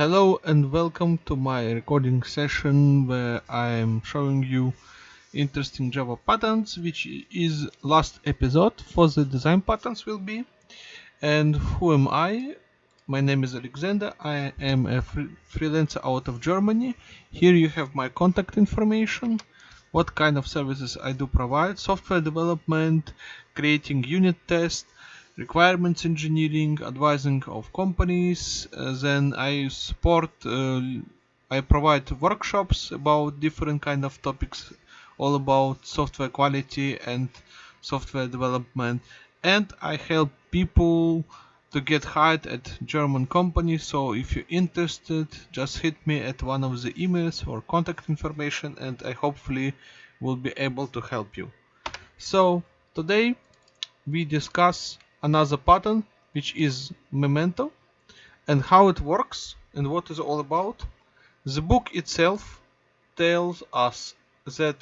Hello and welcome to my recording session where I am showing you interesting Java patterns which is last episode for the design patterns will be and who am I? My name is Alexander, I am a free freelancer out of Germany. Here you have my contact information, what kind of services I do provide, software development, creating unit tests, requirements engineering, advising of companies. Uh, then I support, uh, I provide workshops about different kind of topics, all about software quality and software development. And I help people to get hired at German companies. So if you're interested, just hit me at one of the emails or contact information, and I hopefully will be able to help you. So today we discuss another pattern which is memento and how it works and what is all about. The book itself tells us that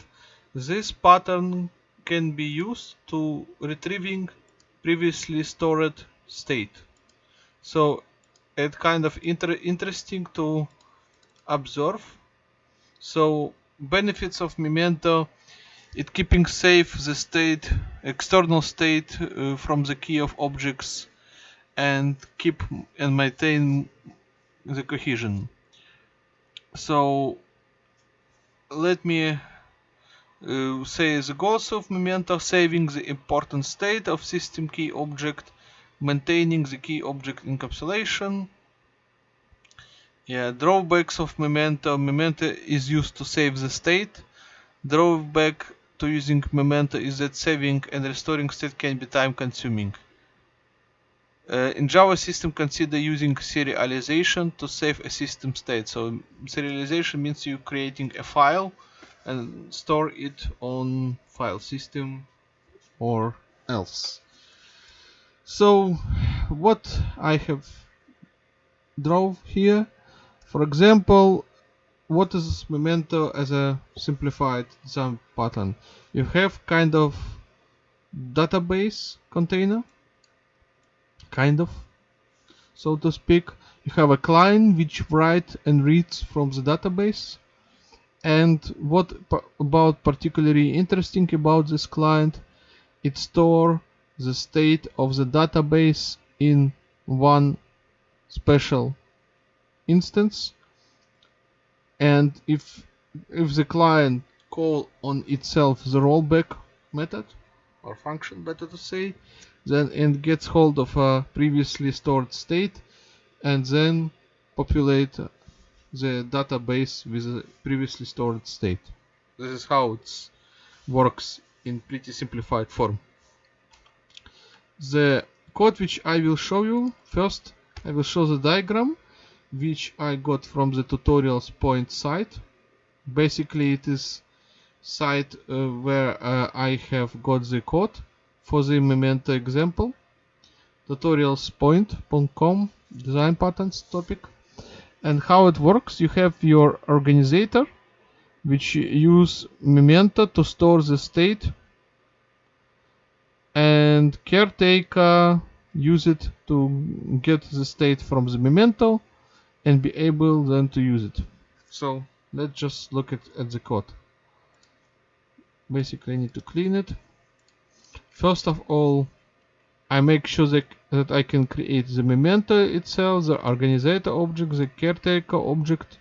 this pattern can be used to retrieving previously stored state. So it's kind of inter interesting to observe. So benefits of memento it keeping safe the state external state uh, from the key of objects and keep and maintain the cohesion. So let me uh, say the goals of memento saving the important state of system key object maintaining the key object encapsulation. Yeah drawbacks of memento. Memento is used to save the state. Drawback to using Memento is that saving and restoring state can be time consuming. Uh, in Java system consider using serialization to save a system state. So serialization means you creating a file and store it on file system or else. So what I have drove here, for example, what is Memento as a simplified design pattern? You have kind of database container, kind of, so to speak. You have a client which writes and reads from the database. And what about particularly interesting about this client? It store the state of the database in one special instance and if if the client call on itself the rollback method or function better to say then it gets hold of a previously stored state and then populate the database with a previously stored state. This is how it works in pretty simplified form. The code which I will show you first I will show the diagram which I got from the tutorials point site. Basically it is site uh, where uh, I have got the code for the Memento example. tutorialspoint.com design patterns topic and how it works you have your organizer which use Memento to store the state and caretaker use it to get the state from the Memento and be able then to use it. So let's just look at, at the code. Basically I need to clean it. First of all, I make sure that, that I can create the memento itself, the organizer object, the caretaker object.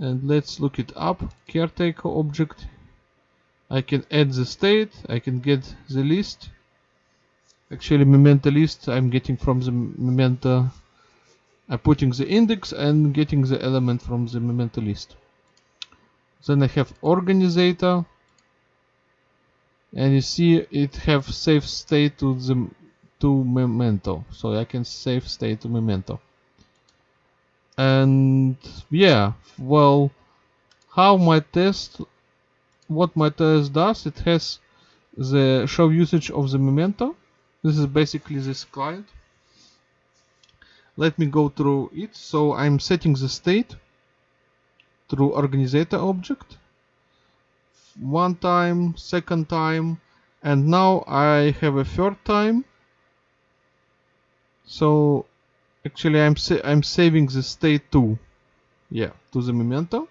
And let's look it up. Caretaker object. I can add the state, I can get the list. Actually memento list I'm getting from the memento I'm putting the index and getting the element from the memento list. Then I have organizer. And you see it have save state to the to memento. So I can save state to memento. And yeah well how my test what my test does it has the show usage of the memento. This is basically this client let me go through it. So I'm setting the state through organizer object. One time second time and now I have a third time. So actually I'm sa I'm saving the state to yeah to the memento.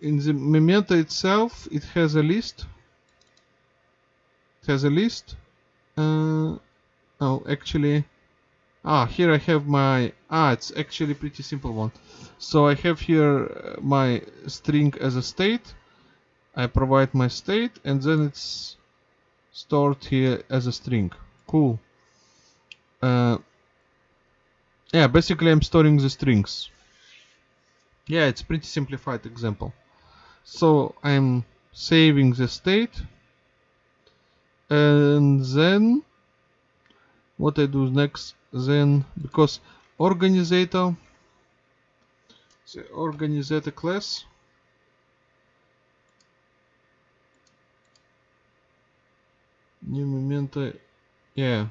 In the memento itself it has a list. It has a list. Uh, oh actually ah here I have my ah it's actually pretty simple one. So I have here uh, my string as a state. I provide my state and then it's stored here as a string. Cool. Uh, yeah basically I'm storing the strings. Yeah it's pretty simplified example. So I'm saving the state and then what I do next then because organizer the organizer class new memento yeah.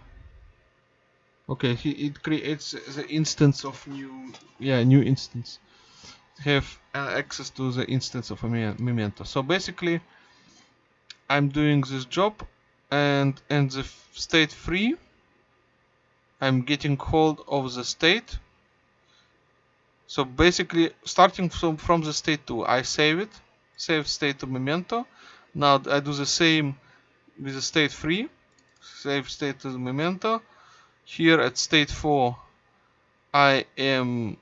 Okay he, it creates the instance of new yeah new instance. Have uh, access to the instance of a memento. So basically I'm doing this job and and the state free I'm getting hold of the state. So basically starting from from the state 2 I save it save state to memento. Now I do the same with the state 3 save state to memento. Here at state 4 I am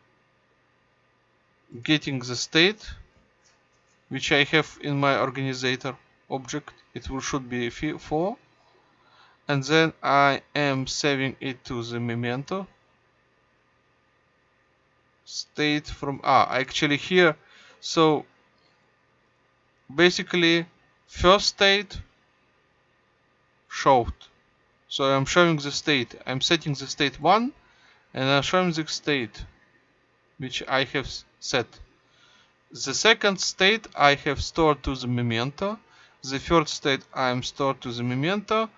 getting the state which I have in my organizer object. It will should be 4 and then I am saving it to the memento. State from ah actually here. So basically first state showed so I'm showing the state. I'm setting the state 1 and I'm showing the state which I have set. The second state I have stored to the memento. The third state I am stored to the memento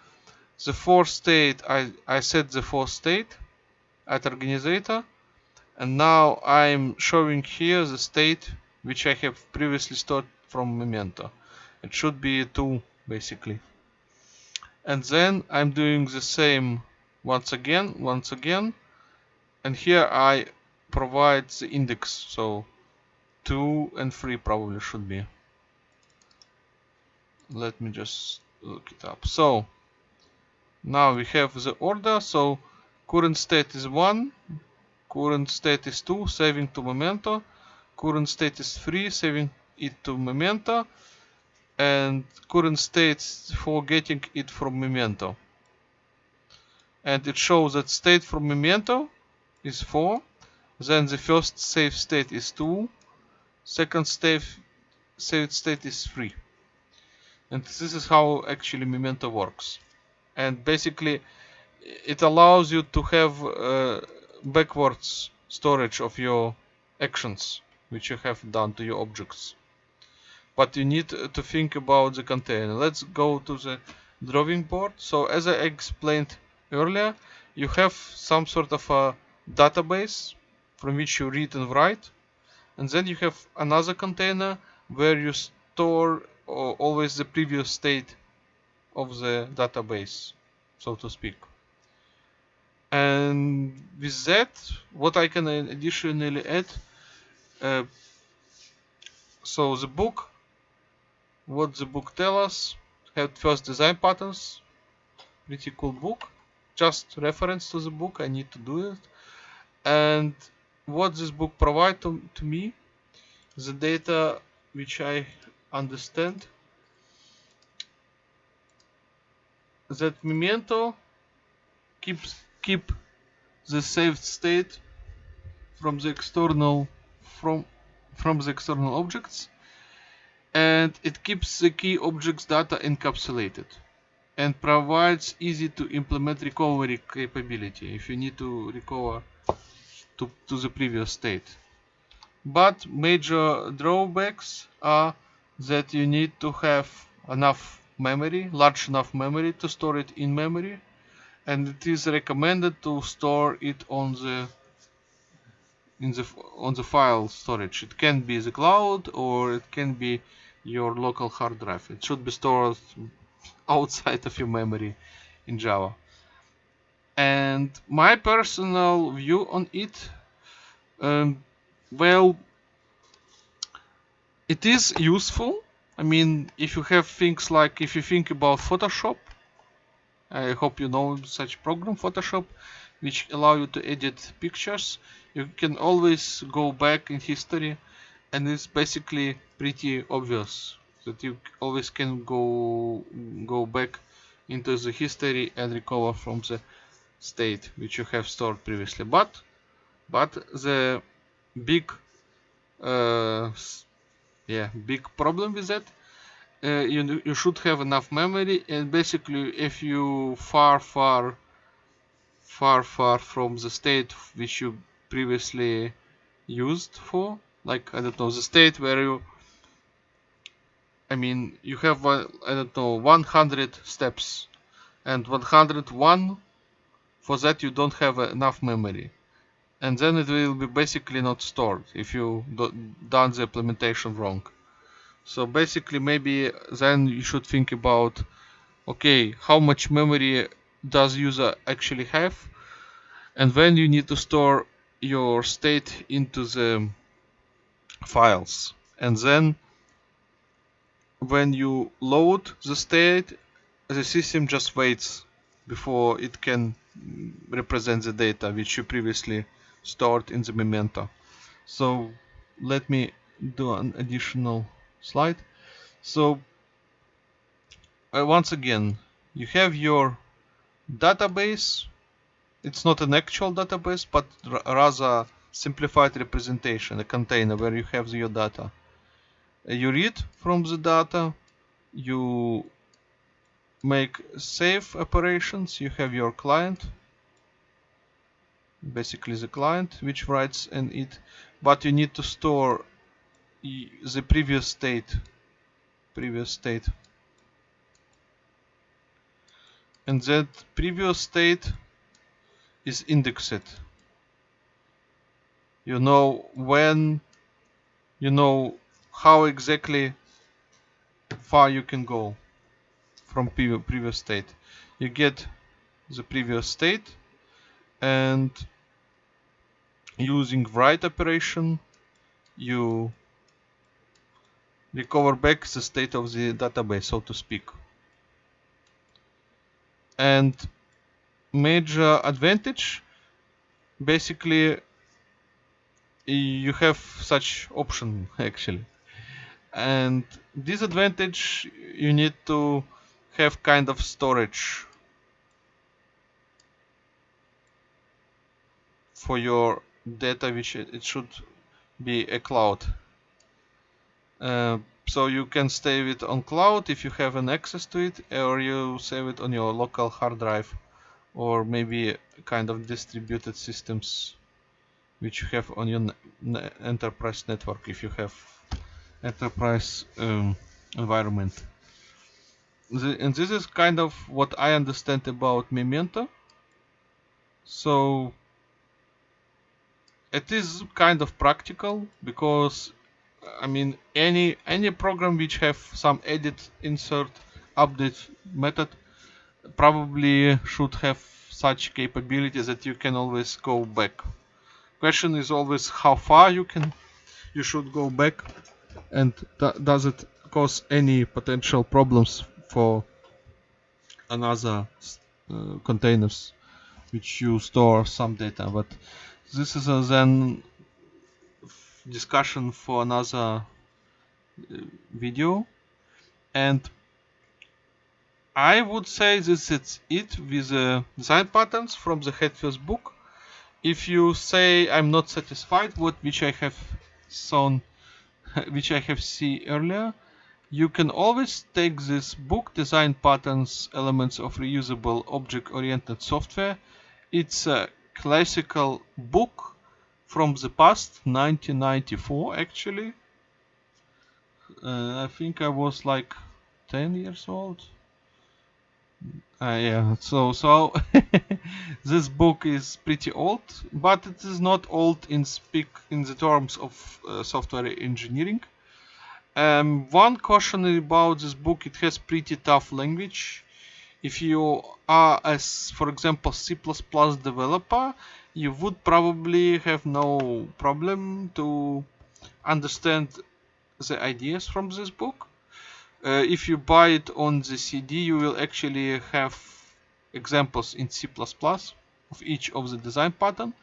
the fourth state I, I set the fourth state at organizer and now I'm showing here the state which I have previously stored from memento. It should be 2 basically. And then I'm doing the same once again once again and here I provide the index so 2 and 3 probably should be. Let me just look it up. So now we have the order so current state is 1 current state is 2 saving to memento. Current state is 3 saving it to memento. And current state for getting it from memento. And it shows that state from memento is 4 then the first save state is 2 second save saved state is 3 and this is how actually memento works and basically it allows you to have uh, backwards storage of your actions which you have done to your objects. But you need to think about the container. Let's go to the drawing board. So as I explained earlier you have some sort of a database from which you read and write. And then you have another container where you store uh, always the previous state of the database so to speak. And with that what I can additionally add uh, so the book what the book tell us Head First design patterns pretty cool book just reference to the book I need to do it. And what this book provide to, to me the data which I understand that memento keeps keep the saved state from the external from from the external objects. And it keeps the key objects data encapsulated and provides easy to implement recovery capability if you need to recover to, to the previous state. But major drawbacks are that you need to have enough memory large enough memory to store it in memory and it is recommended to store it on the in the on the file storage. It can be the cloud or it can be your local hard drive. It should be stored outside of your memory in java. And my personal view on it um, well it is useful i mean if you have things like if you think about photoshop i hope you know such program photoshop which allow you to edit pictures. You can always go back in history and it's basically pretty obvious that you always can go go back into the history and recover from the state which you have stored previously. But but the big uh, yeah big problem with that. Uh, you, you should have enough memory and basically if you far far far far from the state which you previously used for like I don't know the state where you I mean you have uh, I don't know 100 steps and 101 for that you don't have enough memory and then it will be basically not stored if you do, done the implementation wrong. So basically maybe then you should think about okay how much memory does user actually have? And when you need to store your state into the files. And then when you load the state the system just waits before it can represent the data which you previously stored in the memento. So let me do an additional slide. So uh, once again you have your database. It's not an actual database but rather simplified representation, a container where you have your data. Uh, you read from the data, you make save operations, you have your client, basically the client which writes in it, but you need to store the previous state, previous state. And that previous state is indexed you know when you know how exactly far you can go from previous state you get the previous state and using write operation you recover back the state of the database so to speak. And major advantage basically you have such option actually. And disadvantage you need to have kind of storage for your data which it should be a cloud uh, so you can save it on cloud if you have an access to it or you save it on your local hard drive or maybe kind of distributed systems which you have on your enterprise network if you have enterprise um, environment. The, and this is kind of what I understand about Memento. So it is kind of practical because I mean any any program which have some edit, insert, update method probably should have such capabilities that you can always go back. Question is always how far you can you should go back and does it cause any potential problems for another uh, containers which you store some data but this is a then discussion for another uh, video. And I would say this is it with the design patterns from the Head First book. If you say I'm not satisfied with which I have shown which I have seen earlier you can always take this book design patterns elements of reusable object oriented software. It's a classical book from the past 1994 actually uh, I think I was like 10 years old uh, yeah, so so this book is pretty old, but it is not old in speak in the terms of uh, software engineering. Um, one caution about this book: it has pretty tough language. If you are as for example C++ developer you would probably have no problem to understand the ideas from this book. Uh, if you buy it on the CD you will actually have examples in C++ of each of the design pattern.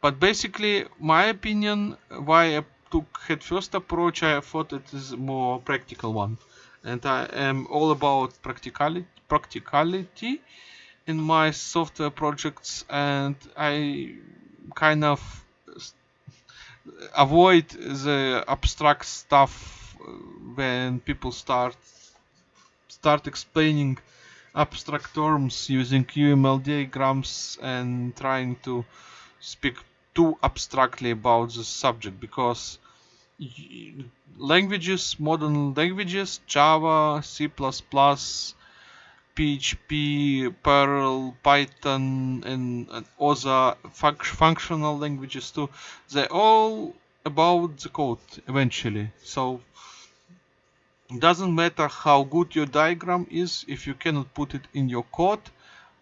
But basically my opinion why I took head first approach I thought it is more practical one. And I am all about practicality practicality in my software projects and I kind of avoid the abstract stuff uh, when people start start explaining abstract terms using UML diagrams and trying to speak too abstractly about the subject because languages, modern languages, Java, C++, PHP, Perl, Python, and, and other functional languages too. They're all about the code eventually. So it doesn't matter how good your diagram is if you cannot put it in your code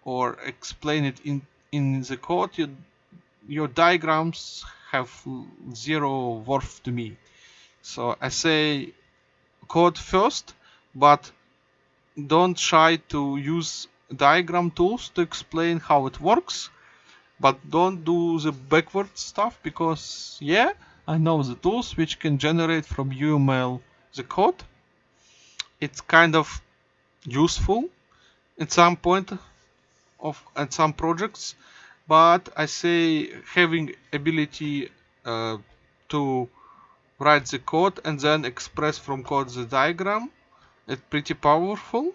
or explain it in in the code. Your your diagrams have zero worth to me. So I say code first, but don't try to use diagram tools to explain how it works but don't do the backward stuff because yeah I know the tools which can generate from UML the code. It's kind of useful at some point of at some projects but I say having ability uh, to write the code and then express from code the diagram it's pretty powerful.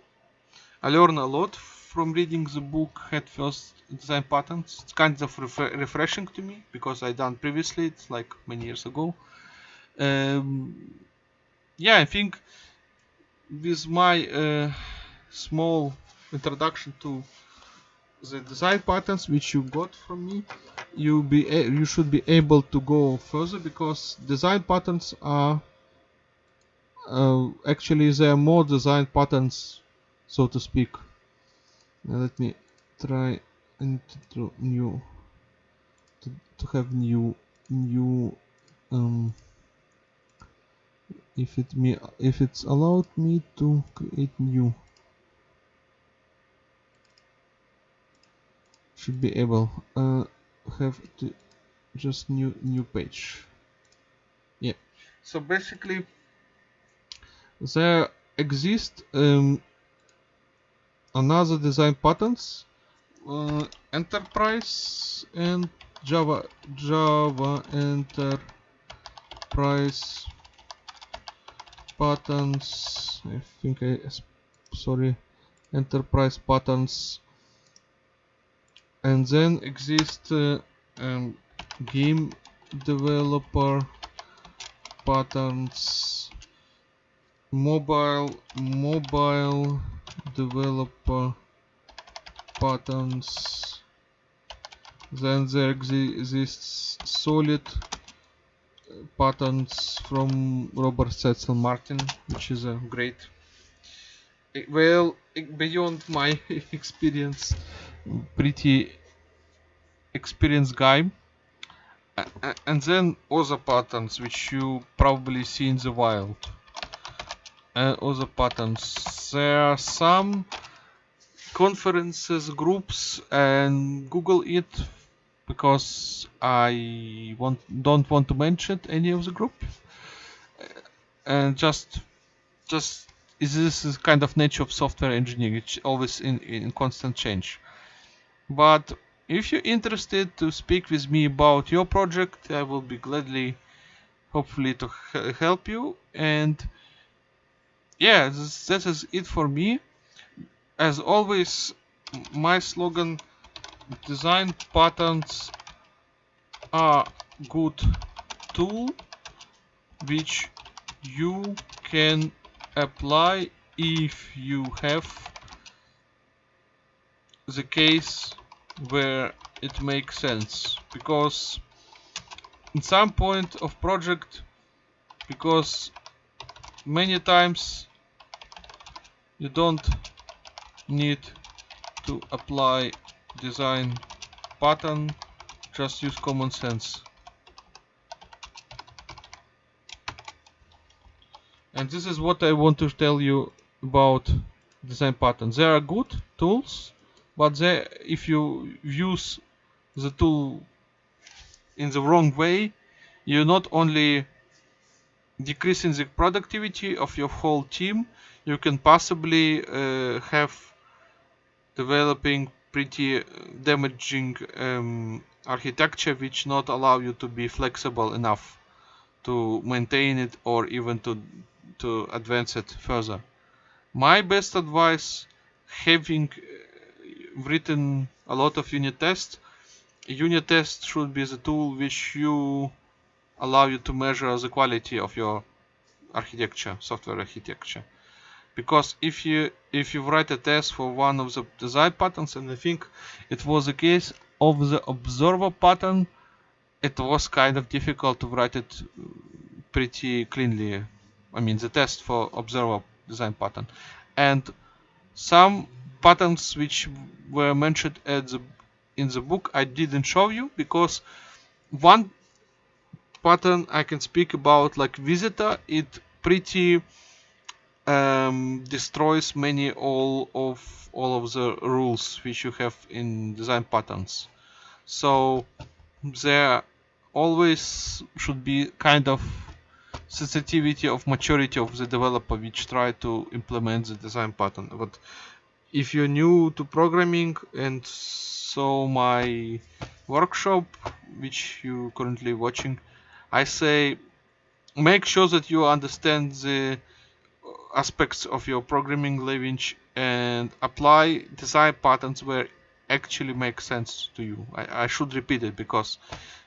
I learned a lot from reading the book Head First Design Patterns. It's kind of ref refreshing to me because I done previously. It's like many years ago. Um, yeah, I think with my uh, small introduction to the design patterns which you got from me you be you should be able to go further because design patterns are uh, actually there are more design patterns so to speak? Now let me try and to new to, to have new new um, if it me if it's allowed me to create new. Should be able uh, have to just new new page. Yeah. So basically there exist um, another design patterns uh, enterprise and java java enterprise patterns i think i sorry enterprise patterns and then exist uh, um, game developer patterns mobile mobile developer patterns. Then there exists solid patterns from Robert Cecil Martin which is a great eh, well eh, beyond my experience pretty experienced guy. And then other patterns which you probably see in the wild and other patterns. There are some conferences, groups, and Google it because I want don't want to mention any of the group. And just just is this is kind of nature of software engineering it's always in, in constant change. But if you're interested to speak with me about your project I will be gladly hopefully to help you. And yeah, this, is it for me. As always, my slogan, design patterns are good tool which you can apply if you have the case where it makes sense because in some point of project because many times. You don't need to apply design pattern just use common sense. And this is what I want to tell you about design patterns they are good tools but they if you use the tool in the wrong way you not only decreasing the productivity of your whole team. You can possibly uh, have developing pretty damaging um, architecture which not allow you to be flexible enough to maintain it or even to to advance it further. My best advice having uh, written a lot of unit tests. Unit test should be the tool which you allow you to measure the quality of your architecture software architecture. Because if you if you write a test for one of the design patterns and i think it was the case of the observer pattern it was kind of difficult to write it pretty cleanly. I mean the test for observer design pattern. And some patterns which were mentioned at the in the book I didn't show you because one pattern I can speak about like visitor it pretty um, destroys many all of all of the rules which you have in design patterns. So there always should be kind of sensitivity of maturity of the developer which try to implement the design pattern. But if you're new to programming and so my workshop which you currently watching I say make sure that you understand the aspects of your programming language and apply design patterns where actually make sense to you. I, I should repeat it because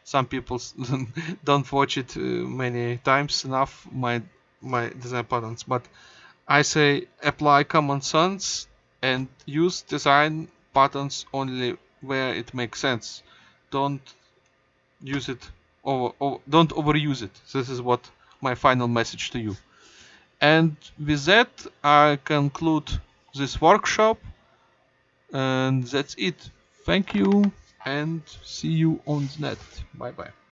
some people don't watch it uh, many times enough my my design patterns. But I say apply common sense and use design patterns only where it makes sense. Don't use it over, over don't overuse it. This is what my final message to you. And with that I conclude this workshop and that's it. Thank you and see you on the net. Bye bye